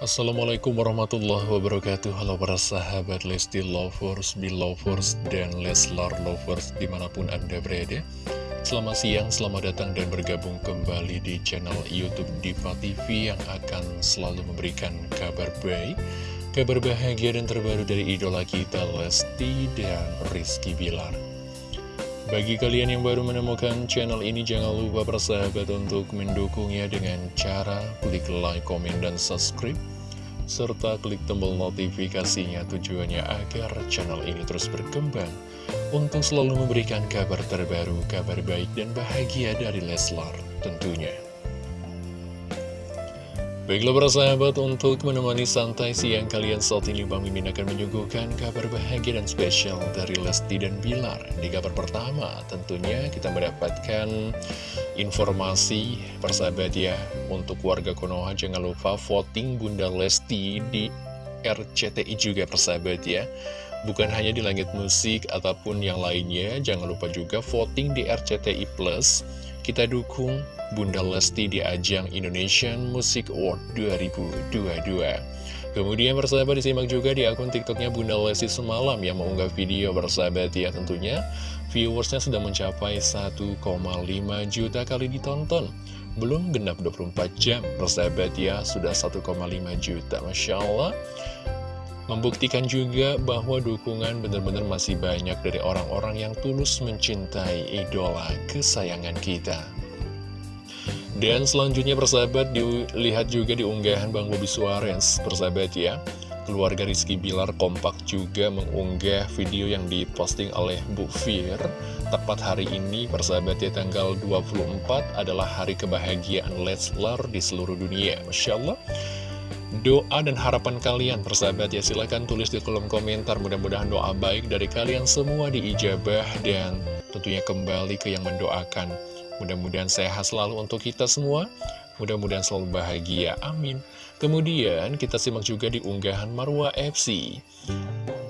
Assalamualaikum warahmatullahi wabarakatuh. Halo para sahabat Lesti Lovers, Belovers, dan Leslar Lovers di mana pun Anda berada. Selamat siang, selamat datang dan bergabung kembali di channel Youtube Diva TV Yang akan selalu memberikan kabar baik Kabar bahagia dan terbaru dari idola kita Lesti dan Rizky Bilar. Bagi kalian yang baru menemukan channel ini, jangan lupa bersahabat untuk mendukungnya dengan cara klik like, komen, dan subscribe. Serta klik tombol notifikasinya tujuannya agar channel ini terus berkembang. Untuk selalu memberikan kabar terbaru, kabar baik dan bahagia dari Leslar tentunya. Baiklah para sahabat, untuk menemani santai siang kalian saat ini Bang Mimin akan menyuguhkan kabar bahagia dan spesial dari Lesti dan Bilar. Di kabar pertama tentunya kita mendapatkan informasi persahabat ya untuk warga Konoha jangan lupa voting Bunda Lesti di RCTI juga persahabat ya. Bukan hanya di langit musik ataupun yang lainnya, jangan lupa juga voting di RCTI Plus. Kita dukung Bunda Lesti di ajang Indonesian Music Award 2022. Kemudian bersahabat disimak juga di akun tiktoknya Bunda Lesti semalam yang mengunggah video bersahabat ya tentunya viewersnya sudah mencapai 1,5 juta kali ditonton. Belum genap 24 jam bersahabat ya sudah 1,5 juta Masya Allah Membuktikan juga bahwa dukungan benar-benar masih banyak dari orang-orang yang tulus mencintai idola kesayangan kita. Dan selanjutnya persahabat dilihat juga di unggahan Bang Bobi Suarez. Persahabat ya Keluarga Rizky Bilar kompak juga mengunggah video yang diposting oleh Bu Fir. Tepat hari ini persahabat ya tanggal 24 adalah hari kebahagiaan Leslar di seluruh dunia. Masya Allah Doa dan harapan kalian persahabat ya silahkan tulis di kolom komentar Mudah-mudahan doa baik dari kalian semua diijabah dan tentunya kembali ke yang mendoakan Mudah-mudahan sehat selalu untuk kita semua. Mudah-mudahan selalu bahagia. Amin. Kemudian kita simak juga di unggahan Marwa FC.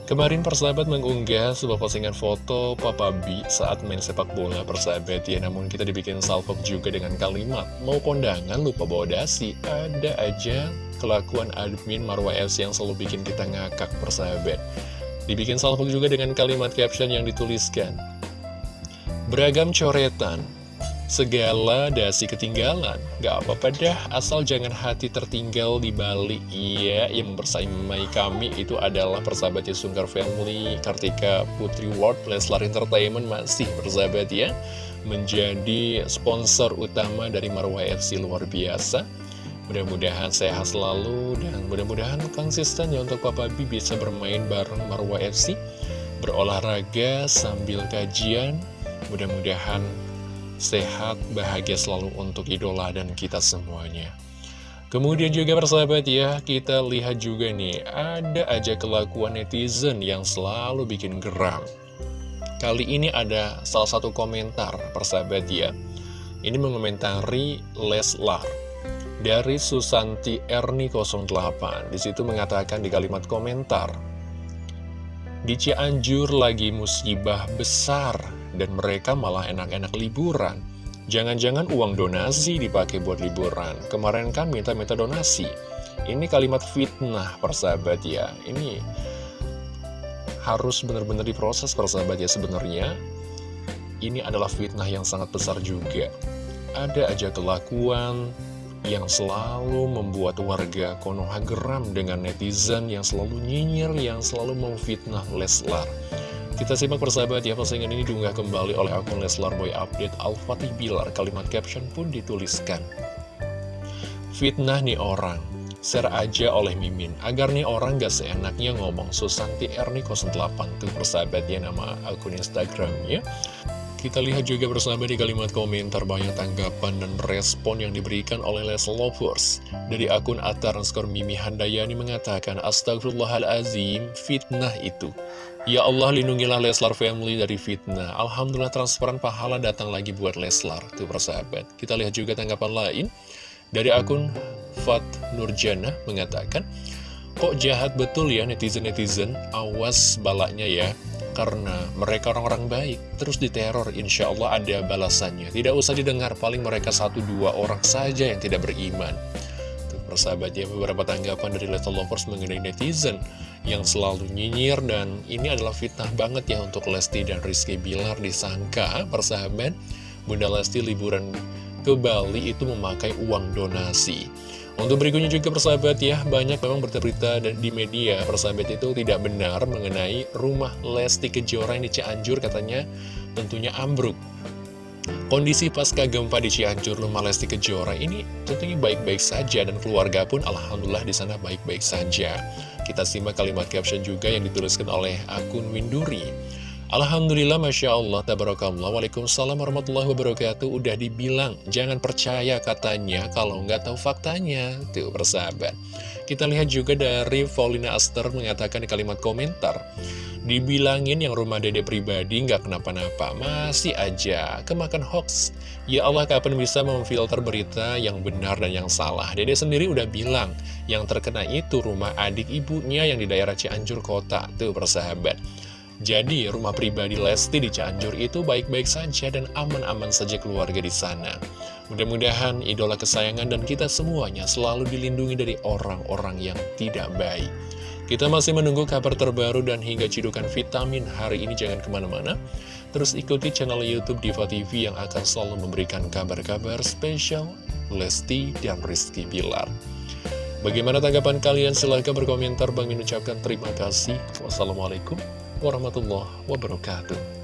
Kemarin persahabat mengunggah sebuah postingan foto Papa B saat main sepak bola persahabat ya Namun kita dibikin salvok juga dengan kalimat Mau kondangan lupa bawa dasi Ada aja kelakuan admin Marwa FC yang selalu bikin kita ngakak persahabat. Dibikin salvok juga dengan kalimat caption yang dituliskan Beragam coretan segala dasi ketinggalan. Gak apa-apa dah, asal jangan hati tertinggal di Bali. Iya, yang mempersaimai kami itu adalah persahabatnya Sungkar Family Kartika Putri World Leslar Entertainment masih persahabat ya Menjadi sponsor utama dari Marwah FC luar biasa Mudah-mudahan sehat selalu dan mudah-mudahan konsisten ya untuk Papa B bisa bermain bareng Marwah FC Berolahraga sambil kajian Mudah-mudahan sehat, bahagia selalu untuk idola dan kita semuanya. Kemudian juga persahabat ya, kita lihat juga nih, ada aja kelakuan netizen yang selalu bikin geram. Kali ini ada salah satu komentar persahabat ya, ini mengomentari Leslar. Dari Susanti Erni 08, di situ mengatakan di kalimat komentar, Di Cianjur lagi musibah besar, dan mereka malah enak-enak liburan. Jangan-jangan uang donasi dipakai buat liburan. Kemarin kan minta-minta donasi. Ini kalimat fitnah, persahabat ya. Ini harus benar-benar diproses, persahabat ya sebenarnya. Ini adalah fitnah yang sangat besar juga. Ada aja kelakuan yang selalu membuat warga Konoha geram dengan netizen yang selalu nyinyir, yang selalu memfitnah Leslar. Kita simak persahabat ya, postingan ini diunggah kembali oleh akun Leslar Boy Update Al-Fatih Bilar. Kalimat caption pun dituliskan. Fitnah nih orang, share aja oleh Mimin, agar nih orang gak seenaknya ngomong Susanti Erni 08 tuh persahabat ya nama akun Instagramnya. Kita lihat juga bersama di kalimat komentar banyak tanggapan dan respon yang diberikan oleh Les Lovers. Dari akun Atar skor Mimi Handayani mengatakan, Astagfirullahalazim, fitnah itu. Ya Allah lindungilah Leslar Family dari fitnah. Alhamdulillah transparan pahala datang lagi buat Leslar. Tuh persahabat. Kita lihat juga tanggapan lain. Dari akun Fat Nurjana mengatakan, Kok jahat betul ya netizen-netizen, awas balaknya ya karena mereka orang-orang baik. Terus diteror insya Allah ada balasannya. Tidak usah didengar paling mereka satu dua orang saja yang tidak beriman. Tuh, persahabat ya beberapa tanggapan dari Little Lovers mengenai netizen yang selalu nyinyir dan ini adalah fitnah banget ya untuk Lesti dan Rizky Bilar disangka persahabat. Bunda Lesti liburan ke Bali itu memakai uang donasi untuk berikutnya juga persahabat ya, banyak memang bercerita di media persahabat itu tidak benar mengenai rumah Lesti Kejora yang di Cianjur katanya tentunya ambruk. Kondisi pasca gempa di Cianjur rumah Lesti Kejora ini tentunya baik-baik saja dan keluarga pun alhamdulillah di sana baik-baik saja. Kita simak kalimat caption juga yang dituliskan oleh akun Winduri. Alhamdulillah, Masya Allah, Tabarakallah, Waalaikumsalam warahmatullahi wabarakatuh. Udah dibilang, jangan percaya katanya. Kalau nggak tahu faktanya Tuh, persahabat. Kita lihat juga dari Paulina Aster mengatakan di kalimat komentar Dibilangin yang rumah dede pribadi nggak kenapa-napa Masih aja, kemakan hoax. Ya Allah, kapan bisa memfilter berita yang benar dan yang salah? Dede sendiri udah bilang Yang terkena itu rumah adik ibunya yang di daerah Cianjur Kota. Tuh, persahabat jadi, rumah pribadi Lesti di Cianjur itu baik-baik saja dan aman-aman saja keluarga di sana. Mudah-mudahan idola kesayangan dan kita semuanya selalu dilindungi dari orang-orang yang tidak baik. Kita masih menunggu kabar terbaru dan hingga cidukan vitamin hari ini jangan ke mana-mana. Terus ikuti channel Youtube Diva TV yang akan selalu memberikan kabar-kabar spesial Lesti dan Rizky Bilar. Bagaimana tanggapan kalian? Silahkan berkomentar. Bang mengucapkan terima kasih. Wassalamualaikum warahmatullahi wabarakatuh.